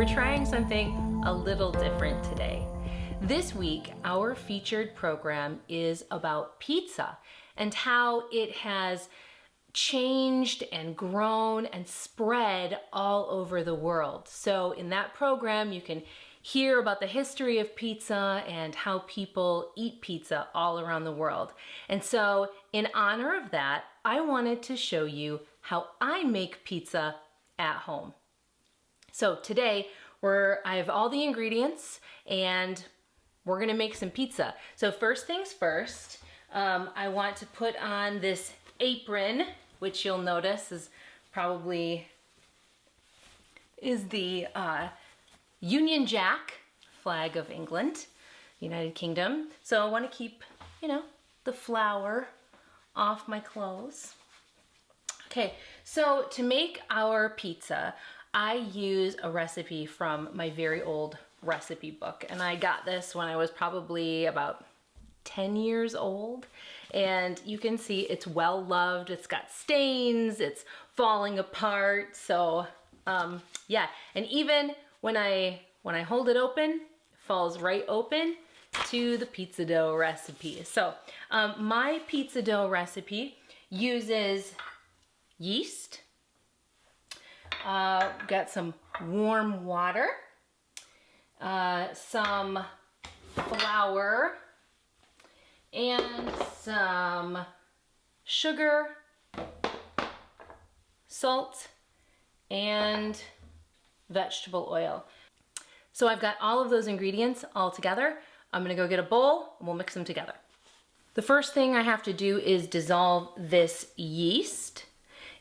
we're trying something a little different today. This week, our featured program is about pizza and how it has changed and grown and spread all over the world. So in that program, you can hear about the history of pizza and how people eat pizza all around the world. And so in honor of that, I wanted to show you how I make pizza at home. So today, we're, I have all the ingredients and we're gonna make some pizza. So first things first, um, I want to put on this apron, which you'll notice is probably is the uh, Union Jack flag of England, United Kingdom. So I want to keep, you know, the flour off my clothes. Okay, so to make our pizza, I use a recipe from my very old recipe book. And I got this when I was probably about 10 years old. And you can see it's well loved. It's got stains, it's falling apart. So um, yeah, and even when I, when I hold it open, it falls right open to the pizza dough recipe. So um, my pizza dough recipe uses yeast, uh, got some warm water, uh, some flour, and some sugar, salt, and vegetable oil. So I've got all of those ingredients all together. I'm gonna go get a bowl and we'll mix them together. The first thing I have to do is dissolve this yeast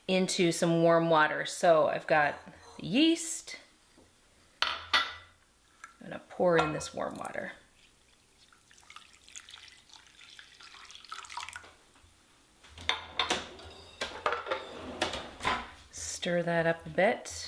into some warm water. So I've got yeast. I'm gonna pour in this warm water. Stir that up a bit.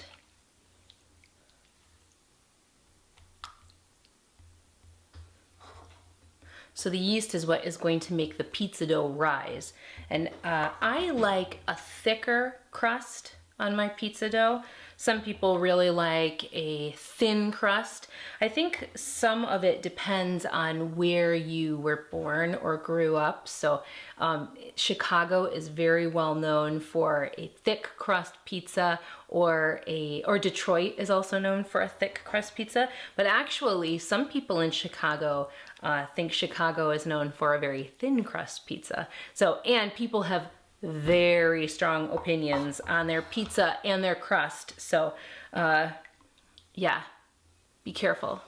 So the yeast is what is going to make the pizza dough rise. And uh, I like a thicker crust on my pizza dough. Some people really like a thin crust. I think some of it depends on where you were born or grew up. So um, Chicago is very well known for a thick crust pizza or a or Detroit is also known for a thick crust pizza. But actually some people in Chicago uh, think Chicago is known for a very thin crust pizza. So and people have very strong opinions on their pizza and their crust. So uh, yeah, be careful.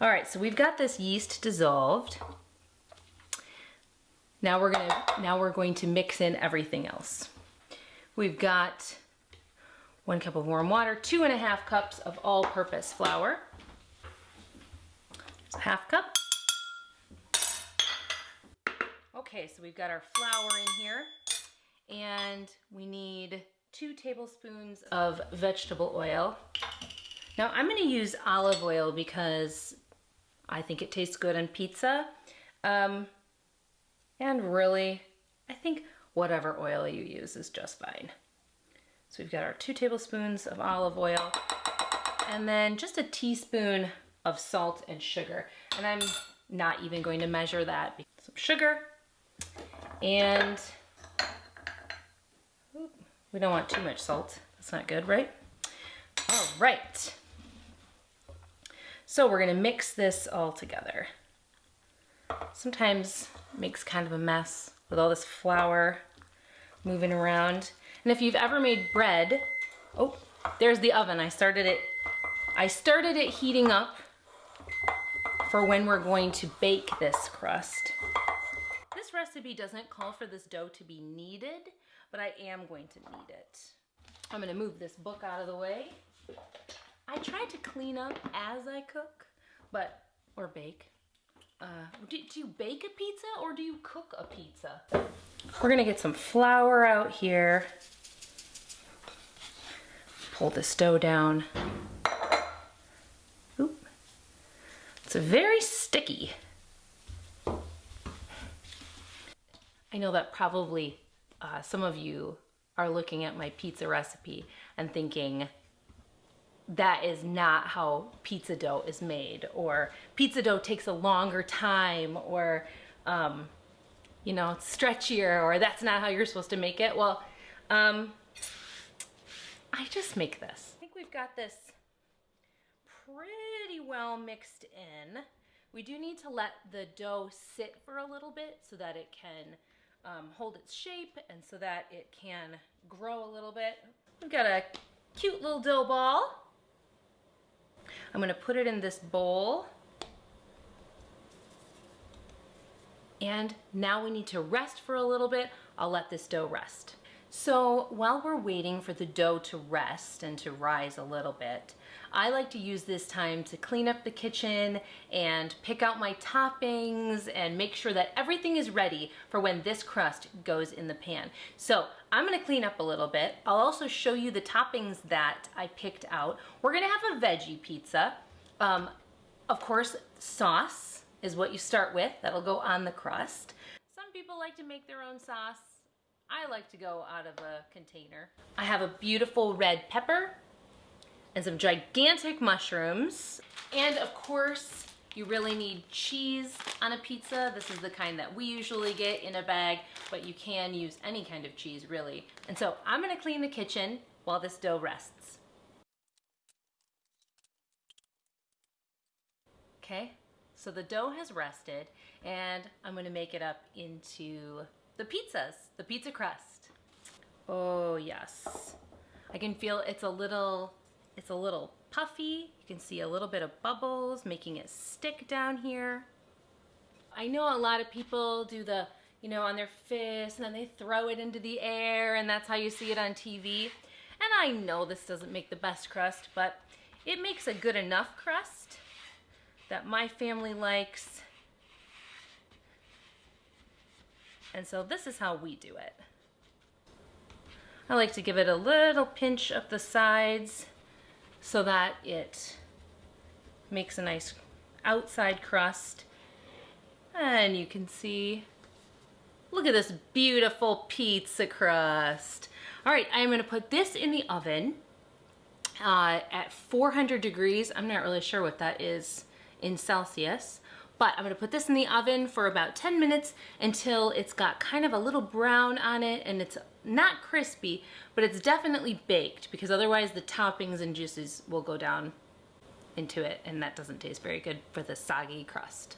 All right, so we've got this yeast dissolved. Now we're gonna now we're going to mix in everything else. We've got one cup of warm water, two and a half cups of all-purpose flour, half cup, Okay, so we've got our flour in here and we need two tablespoons of vegetable oil. Now I'm gonna use olive oil because I think it tastes good on pizza. Um, and really, I think whatever oil you use is just fine. So we've got our two tablespoons of olive oil and then just a teaspoon of salt and sugar. And I'm not even going to measure that. Some sugar, and we don't want too much salt. That's not good, right? All right. So we're gonna mix this all together. Sometimes makes kind of a mess with all this flour moving around. And if you've ever made bread, oh, there's the oven. I started it, I started it heating up for when we're going to bake this crust This recipe doesn't call for this dough to be kneaded, but I am going to knead it. I'm gonna move this book out of the way. I try to clean up as I cook, but, or bake. Uh, do, do you bake a pizza or do you cook a pizza? We're gonna get some flour out here. Pull this dough down. It's very sticky. I know that probably uh, some of you are looking at my pizza recipe and thinking, that is not how pizza dough is made, or pizza dough takes a longer time, or um, you know, it's stretchier, or that's not how you're supposed to make it. Well, um, I just make this. I think we've got this pretty well mixed in. We do need to let the dough sit for a little bit so that it can um, hold its shape and so that it can grow a little bit. We've got a cute little dough ball. I'm gonna put it in this bowl. And now we need to rest for a little bit. I'll let this dough rest. So while we're waiting for the dough to rest and to rise a little bit, I like to use this time to clean up the kitchen and pick out my toppings and make sure that everything is ready for when this crust goes in the pan. So I'm gonna clean up a little bit. I'll also show you the toppings that I picked out. We're gonna have a veggie pizza. Um, of course, sauce is what you start with. That'll go on the crust. Some people like to make their own sauce. I like to go out of a container. I have a beautiful red pepper and some gigantic mushrooms. And of course, you really need cheese on a pizza. This is the kind that we usually get in a bag, but you can use any kind of cheese really. And so I'm gonna clean the kitchen while this dough rests. Okay, so the dough has rested and I'm gonna make it up into the pizzas, the pizza crust. Oh yes. I can feel it's a little, it's a little puffy. You can see a little bit of bubbles making it stick down here. I know a lot of people do the, you know, on their fist and then they throw it into the air and that's how you see it on TV. And I know this doesn't make the best crust, but it makes a good enough crust that my family likes And so this is how we do it. I like to give it a little pinch up the sides so that it makes a nice outside crust. And you can see, look at this beautiful pizza crust. All right, I'm gonna put this in the oven uh, at 400 degrees. I'm not really sure what that is in Celsius. But I'm gonna put this in the oven for about 10 minutes until it's got kind of a little brown on it and it's not crispy, but it's definitely baked because otherwise the toppings and juices will go down into it and that doesn't taste very good for the soggy crust.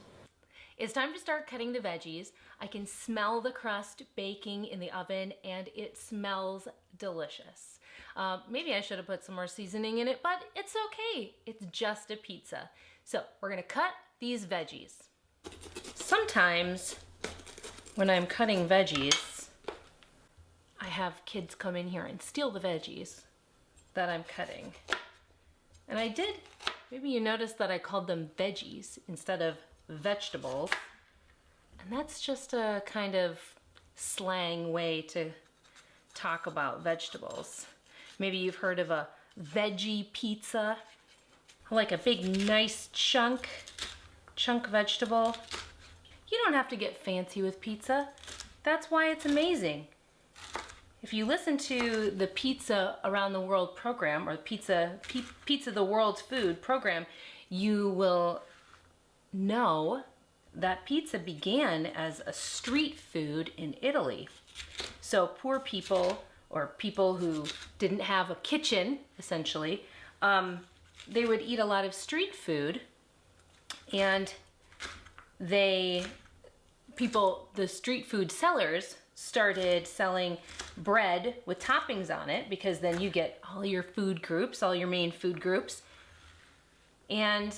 It's time to start cutting the veggies. I can smell the crust baking in the oven and it smells delicious. Uh, maybe I should have put some more seasoning in it, but it's okay. It's just a pizza. So we're gonna cut these veggies. Sometimes when I'm cutting veggies, I have kids come in here and steal the veggies that I'm cutting. And I did, maybe you noticed that I called them veggies instead of vegetables. And that's just a kind of slang way to talk about vegetables. Maybe you've heard of a veggie pizza. like a big nice chunk chunk vegetable. You don't have to get fancy with pizza. That's why it's amazing. If you listen to the Pizza Around the World program or Pizza, P Pizza the World's Food program, you will know that pizza began as a street food in Italy. So poor people or people who didn't have a kitchen, essentially, um, they would eat a lot of street food and they people the street food sellers started selling bread with toppings on it because then you get all your food groups all your main food groups. And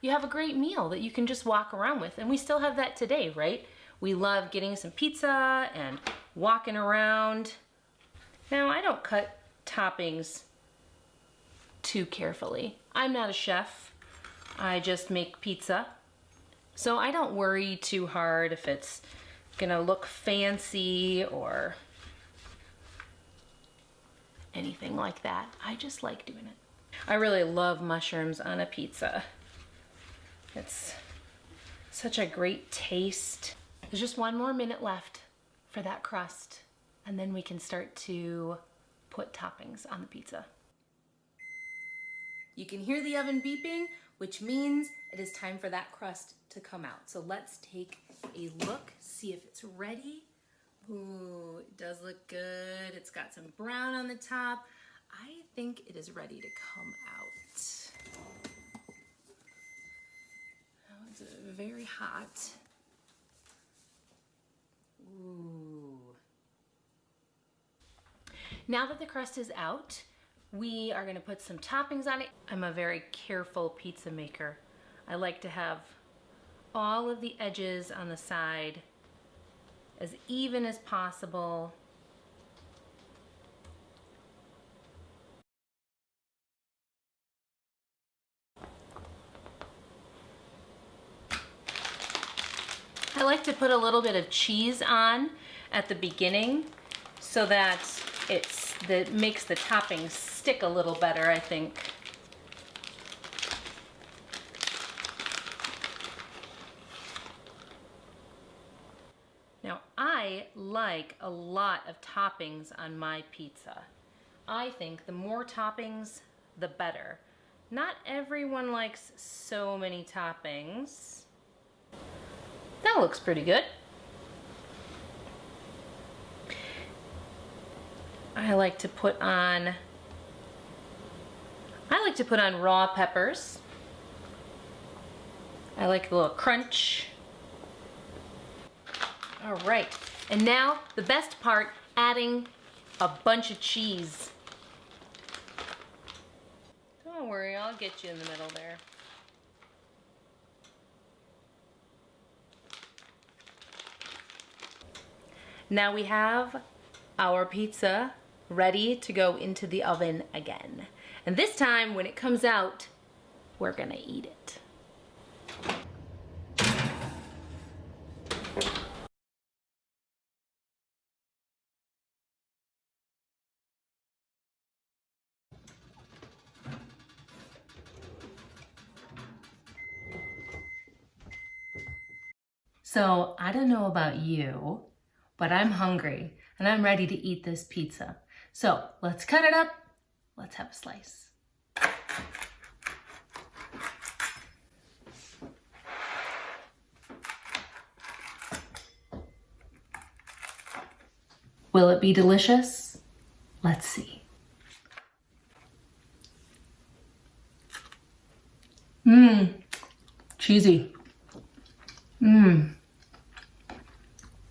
you have a great meal that you can just walk around with and we still have that today right? We love getting some pizza and walking around. Now I don't cut toppings too carefully. I'm not a chef I just make pizza. So I don't worry too hard if it's gonna look fancy or anything like that. I just like doing it. I really love mushrooms on a pizza. It's such a great taste. There's just one more minute left for that crust and then we can start to put toppings on the pizza. You can hear the oven beeping, which means it is time for that crust to come out. So let's take a look, see if it's ready. Ooh, it does look good. It's got some brown on the top. I think it is ready to come out. Oh, it's very hot. Ooh. Now that the crust is out, we are gonna put some toppings on it. I'm a very careful pizza maker. I like to have all of the edges on the side as even as possible. I like to put a little bit of cheese on at the beginning so that it's that makes the toppings stick a little better, I think. Now, I like a lot of toppings on my pizza. I think the more toppings, the better. Not everyone likes so many toppings. That looks pretty good. I like to put on, I like to put on raw peppers. I like a little crunch. All right, and now the best part, adding a bunch of cheese. Don't worry, I'll get you in the middle there. Now we have our pizza ready to go into the oven again. And this time when it comes out, we're gonna eat it. So I don't know about you, but I'm hungry and I'm ready to eat this pizza. So let's cut it up. Let's have a slice. Will it be delicious? Let's see. Mmm, cheesy. Mmm.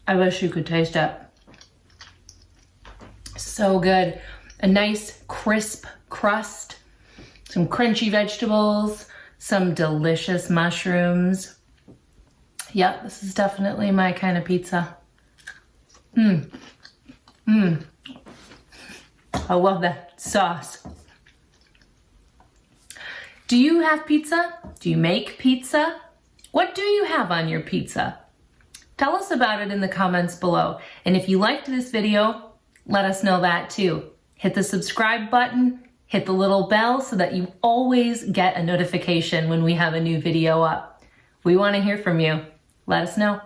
I wish you could taste it. So good. A nice crisp crust, some crunchy vegetables, some delicious mushrooms. Yep, this is definitely my kind of pizza. Mmm. Mmm. I love that sauce. Do you have pizza? Do you make pizza? What do you have on your pizza? Tell us about it in the comments below. And if you liked this video, let us know that too. Hit the subscribe button, hit the little bell so that you always get a notification when we have a new video up. We wanna hear from you. Let us know.